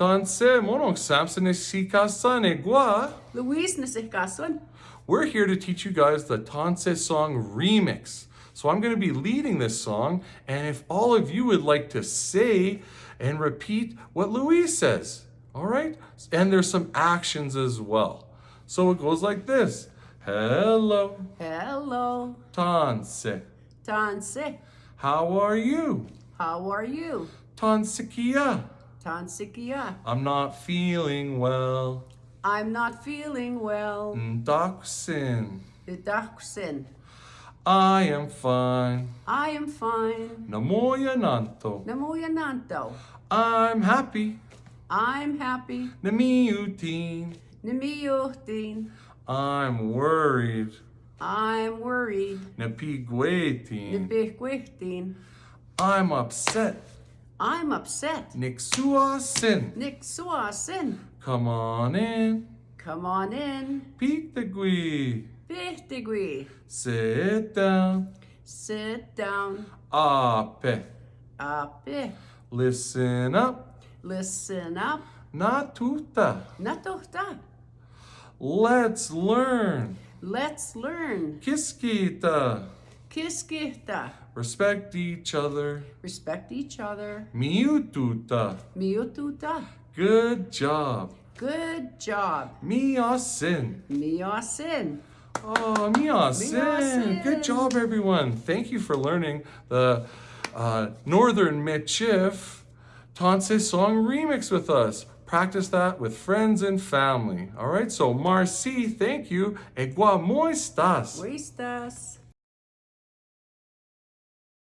Tanse monok samson sikasan egwa. Louise nasihkason. We're here to teach you guys the Tanse song remix. So I'm going to be leading this song, and if all of you would like to say and repeat what Louise says, all right? And there's some actions as well. So it goes like this. Hello, Hello. Tanse. Tanse. How are you? How are you? Tansikia. Tansikia. I'm not feeling well. I'm not feeling well. Ndaksin. Didaksin. I am fine. I am fine. Namoya nanto. Namuyananto. I'm happy. I'm happy. Namiutin. Namiyuhtin. I'm worried. I'm worried. Napigwetin. Nabihkwihtin. I'm upset. I'm upset. Nixuasin. Niksuasin. Come on in. Come on in. Pitagui. Bihtigui. Sit down. Sit down. Ape. Ape. Listen up. Listen up. Natuta. Natuhta. Let's learn. Let's learn. Kiskita. Kiskihta. Respect each other. Respect each other. Miututa. Miututa. Good job. Good job. Miasin. Miasin. Oh, Miasin. Good job, everyone. Thank you for learning the uh, Northern Michif Tanse song remix with us. Practice that with friends and family. All right, so Marcy, thank you. Egua moistas. Muistas.